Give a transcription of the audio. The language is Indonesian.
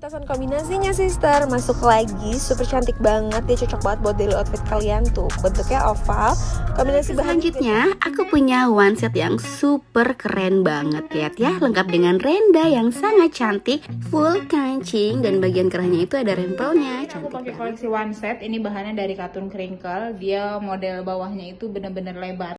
Pementasan kombinasinya sister. Masuk lagi super cantik banget. Dia cocok banget buat daily outfit kalian tuh. Bentuknya oval. Kombinasi bahan Selanjutnya, aku punya one set yang super keren banget. Lihat ya, lengkap dengan renda yang sangat cantik. Full kancing dan bagian kerahnya itu ada rempelnya. Aku pakai koleksi one set. Ini bahannya dari katun crinkle. Dia model bawahnya itu bener-bener lebar.